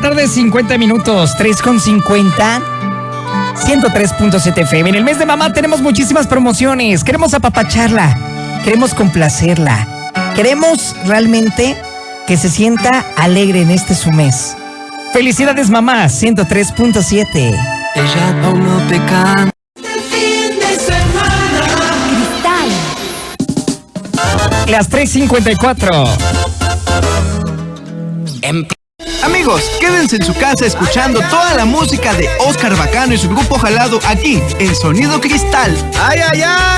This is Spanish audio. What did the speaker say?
la tarde, 50 minutos, 3 con 50. 103.7 FM. En el mes de mamá tenemos muchísimas promociones. Queremos apapacharla. Queremos complacerla. Queremos realmente que se sienta alegre en este su mes. Felicidades mamá, 103.7. Ella aún no te canta. Las 3.54. Amigos, quédense en su casa escuchando toda la música de Oscar Bacano y su grupo Jalado aquí en Sonido Cristal. ¡Ay, ay, ay!